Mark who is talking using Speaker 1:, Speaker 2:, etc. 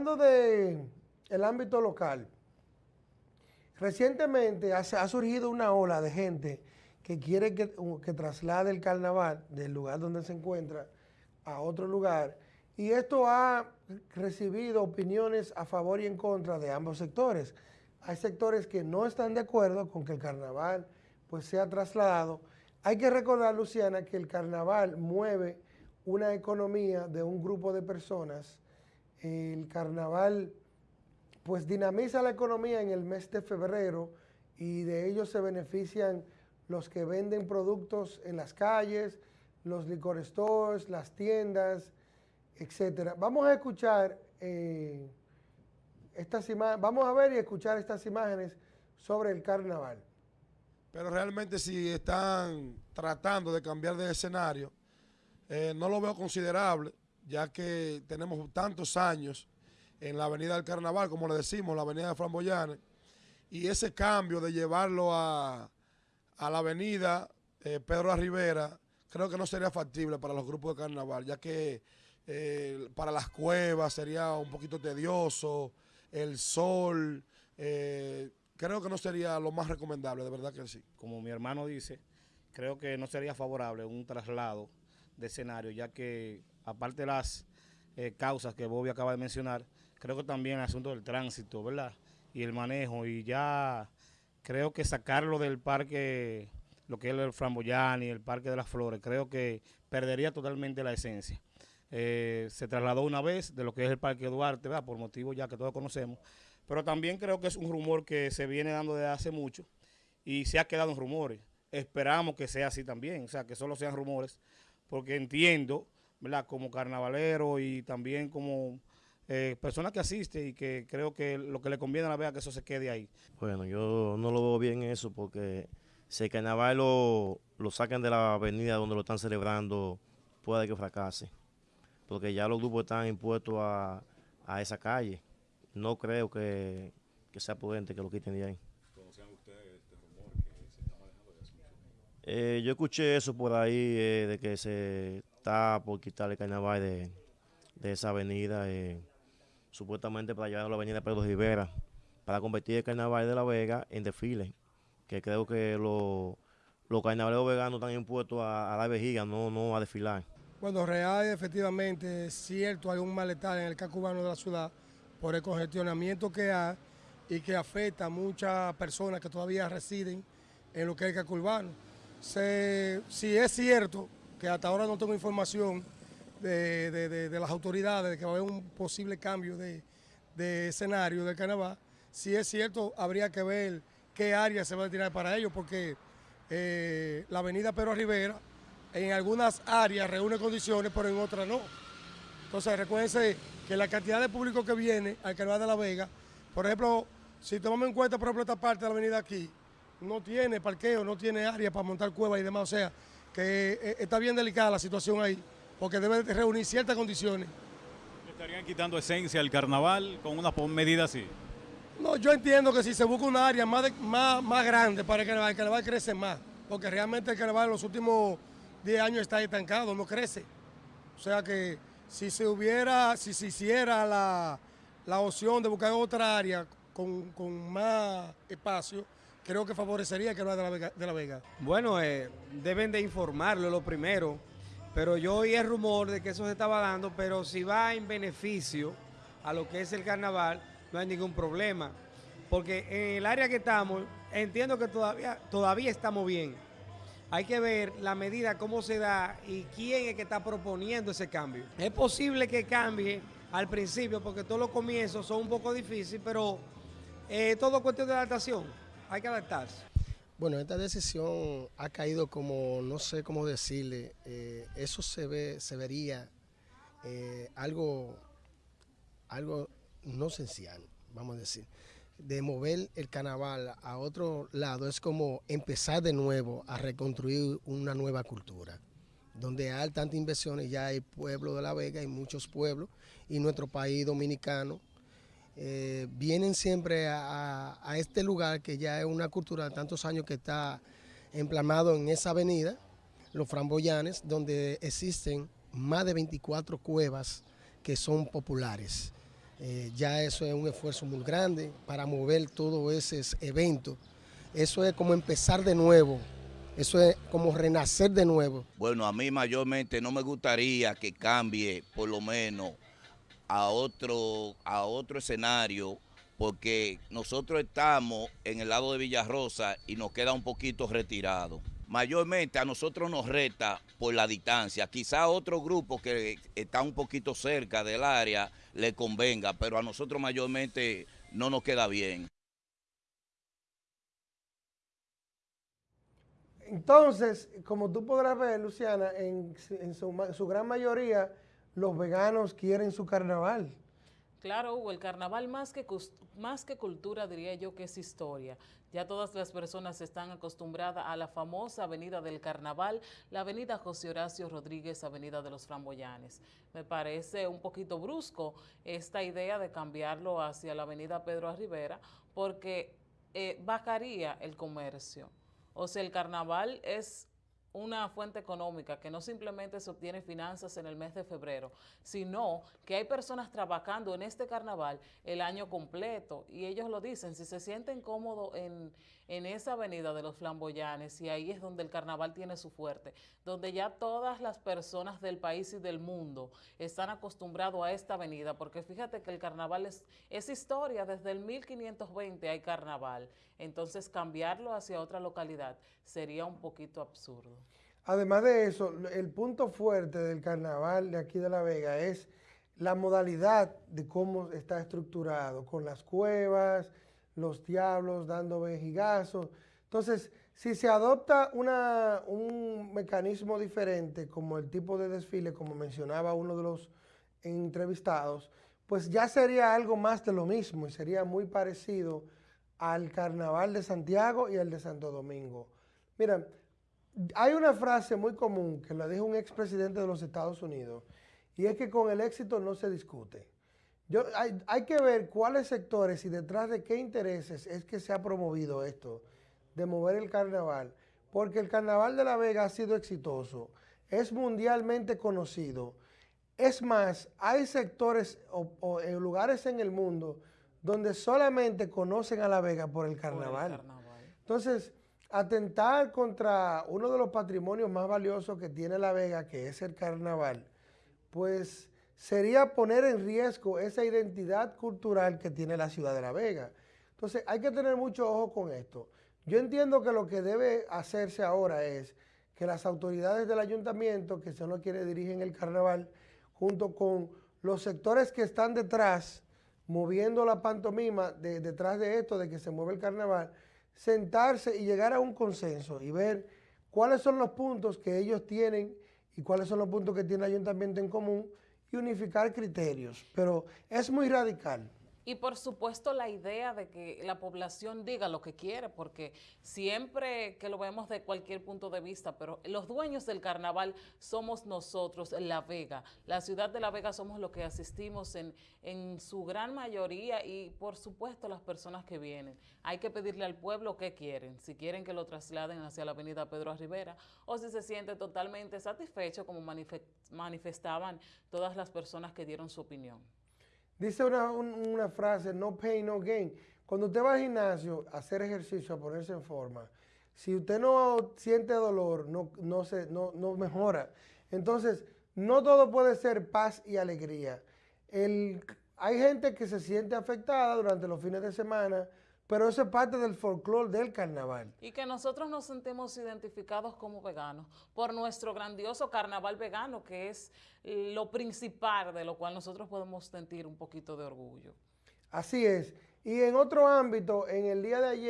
Speaker 1: Hablando de el ámbito local, recientemente ha, surgido una ola de gente que quiere que, que, traslade el carnaval del lugar donde se encuentra a otro lugar y esto ha recibido opiniones a favor y en contra de ambos sectores. Hay sectores que no están de acuerdo con que el carnaval pues sea trasladado. Hay que recordar, Luciana, que el carnaval mueve una economía de un grupo de personas el carnaval pues dinamiza la economía en el mes de febrero y de ello se benefician los que venden productos en las calles, los licor stores, las tiendas, etcétera. Vamos a escuchar eh, estas imágenes, vamos a ver y escuchar estas imágenes sobre el carnaval.
Speaker 2: Pero realmente si están tratando de cambiar de escenario, eh, no lo veo considerable ya que tenemos tantos años en la avenida del Carnaval, como le decimos, la avenida de Flamboyane, y ese cambio de llevarlo a, la avenida eh, Pedro Rivera, creo que no sería factible para los grupos de carnaval, ya que eh, para las cuevas sería un poquito tedioso, el sol, eh, creo que no sería lo más recomendable, de verdad que sí.
Speaker 3: Como mi hermano dice, creo que no sería favorable un traslado de escenario, ya que aparte de las eh, causas que Bobby acaba de mencionar, creo que también el asunto del tránsito, ¿verdad? Y el manejo, y ya creo que sacarlo del parque, lo que es el Framboyani, el Parque de las Flores, creo que perdería totalmente la esencia. Eh, se trasladó una vez de lo que es el Parque Duarte, ¿verdad? por motivos ya que todos conocemos, pero también creo que es un rumor que se viene dando desde hace mucho y se ha quedado en rumores. Esperamos que sea así también, o sea, que solo sean rumores, porque entiendo ¿verdad? como carnavalero y también como eh, persona que asiste y que creo que lo que le conviene a la vea que eso se quede ahí.
Speaker 4: Bueno, yo no lo veo bien eso porque si el carnaval lo, lo sacan de la avenida donde lo están celebrando, puede que fracase. Porque ya los grupos están impuestos a, a esa calle. No creo que, que sea prudente que lo quiten de ahí. ¿Conocían ustedes este rumor que se está manejando de hace mucho eh, yo escuché eso por ahí, eh, de que se por quitar el carnaval de, esa avenida, eh, supuestamente para llevar a la avenida Pedro Rivera, para convertir el carnaval de La Vega en desfile, que creo que los los carnavaleros veganos están impuestos a, la vejiga, no, no a desfilar.
Speaker 1: Bueno, real, efectivamente, es cierto, hay un malestar en el casco urbano de la ciudad por el congestionamiento que hay y que afecta a muchas personas que todavía residen en lo que es el casco urbano. si es cierto que hasta ahora no tengo información de, las autoridades de que va a haber un posible cambio de, escenario del carnaval. Si es cierto, habría que ver qué área se va a tirar para ellos, porque eh, la avenida Pedro Rivera en algunas áreas reúne condiciones, pero en otras no. Entonces, recuérdense que la cantidad de público que viene al Carnaval de La Vega, por ejemplo, si tomamos en cuenta, por ejemplo, esta parte de la avenida aquí, no tiene parqueo, no tiene área para montar cuevas y demás, o sea, que eh, está bien delicada la situación ahí, porque debe reunir ciertas condiciones.
Speaker 5: ¿Estarían quitando esencia al carnaval con una medida así?
Speaker 1: No, yo entiendo que si se busca un área más, más, más grande para el carnaval, el carnaval crece más, porque realmente el carnaval en los últimos 10 años está estancado, no crece. O sea que si se hubiera, si se hiciera la, la opción de buscar otra área con, con más espacio, creo que favorecería que lo de la Vega. De la Vega.
Speaker 6: Bueno, eh, deben de informarlo lo primero, pero yo oí el rumor de que eso se estaba dando, pero si va en beneficio a lo que es el carnaval, no hay ningún problema. Porque en el área que estamos, entiendo que todavía, todavía estamos bien. Hay que ver la medida, cómo se da y quién es que está proponiendo ese cambio. Es posible que cambie al principio, porque todos los comienzos son un poco difíciles, pero eh, todo cuestión de adaptación hay que adaptarse.
Speaker 7: Bueno, esta decisión ha caído como, no sé cómo decirle, eh, eso se ve, se vería eh, algo, algo no esencial, vamos a decir. De mover el carnaval a otro lado es como empezar de nuevo a reconstruir una nueva cultura donde hay tantas inversiones, ya hay pueblo de La Vega, hay muchos pueblos, y nuestro país dominicano eh, vienen siempre a, este lugar que ya es una cultura de tantos años que está emplamado en esa avenida, los Framboyanes, donde existen más de 24 cuevas que son populares. Eh, ya eso es un esfuerzo muy grande para mover todos esos eventos. Eso es como empezar de nuevo, eso es como renacer de nuevo.
Speaker 8: Bueno, a mí mayormente no me gustaría que cambie por lo menos a otro, a otro escenario porque nosotros estamos en el lado de Villarrosa y nos queda un poquito retirado. Mayormente a nosotros nos reta por la distancia. Quizá a otro grupo que está un poquito cerca del área le convenga, pero a nosotros mayormente no nos queda bien.
Speaker 9: Entonces, como tú podrás ver, Luciana, en, en su, su gran mayoría los veganos quieren su carnaval.
Speaker 10: Claro, Hugo, el carnaval más que, más que cultura diría yo que es historia. Ya todas las personas están acostumbradas a la famosa avenida del carnaval, la avenida José Horacio Rodríguez, avenida de los Framboyanes. Me parece un poquito brusco esta idea de cambiarlo hacia la avenida Pedro Rivera porque eh, bajaría el comercio. O sea, el carnaval es una fuente económica que no simplemente se obtiene finanzas en el mes de febrero, sino que hay personas trabajando en este carnaval el año completo y ellos lo dicen, si se sienten cómodos en, en esa avenida de los flamboyanes y ahí es donde el carnaval tiene su fuerte, donde ya todas las personas del país y del mundo están acostumbrados a esta avenida, porque fíjate que el carnaval es, historia, desde el 1520 hay carnaval, entonces cambiarlo hacia otra localidad sería un poquito absurdo.
Speaker 9: Además de eso, el punto fuerte del carnaval de aquí de La Vega es la modalidad de cómo está estructurado, con las cuevas, los diablos dando vejigazos. Entonces, si se adopta una, un mecanismo diferente, como el tipo de desfile, como mencionaba uno de los entrevistados, pues ya sería algo más de lo mismo y sería muy parecido al carnaval de Santiago y al de Santo Domingo. Mira, hay una frase muy común que la dijo un expresidente de los Estados Unidos y es que con el éxito no se discute. Yo, hay, hay, que ver cuáles sectores y detrás de qué intereses es que se ha promovido esto de mover el carnaval, porque el carnaval de La Vega ha sido exitoso, es mundialmente conocido. Es más, hay sectores o, o lugares en el mundo donde solamente conocen a La Vega por el carnaval. Por el carnaval. Entonces, atentar contra uno de los patrimonios más valiosos que tiene La Vega, que es el carnaval, pues sería poner en riesgo esa identidad cultural que tiene la ciudad de La Vega. Entonces hay que tener mucho ojo con esto. Yo entiendo que lo que debe hacerse ahora es que las autoridades del ayuntamiento, que son los quienes dirigen el carnaval, junto con los sectores que están detrás, moviendo la pantomima de, detrás de esto, de que se mueve el carnaval, sentarse y llegar a un consenso y ver cuáles son los puntos que ellos tienen y cuáles son los puntos que tiene el ayuntamiento en común unificar criterios. Pero es muy radical.
Speaker 10: Y por supuesto la idea de que la población diga lo que quiere, porque siempre que lo vemos de cualquier punto de vista, pero los dueños del carnaval somos nosotros, La Vega. La ciudad de La Vega somos los que asistimos en, en su gran mayoría y por supuesto las personas que vienen. Hay que pedirle al pueblo qué quieren, si quieren que lo trasladen hacia la avenida Pedro Rivera o si se siente totalmente satisfecho como manifestaban todas las personas que dieron su opinión.
Speaker 9: Dice una, una, frase, no pain, no gain. Cuando usted va al gimnasio a hacer ejercicio, a ponerse en forma, si usted no siente dolor, no, no, se, no, no mejora. Entonces, no todo puede ser paz y alegría. El, hay gente que se siente afectada durante los fines de semana, pero eso es parte del folclore del carnaval.
Speaker 10: Y que nosotros nos sentimos identificados como veganos por nuestro grandioso carnaval vegano, que es lo principal de lo cual nosotros podemos sentir un poquito de orgullo.
Speaker 9: Así es. Y en otro ámbito, en el día de ayer,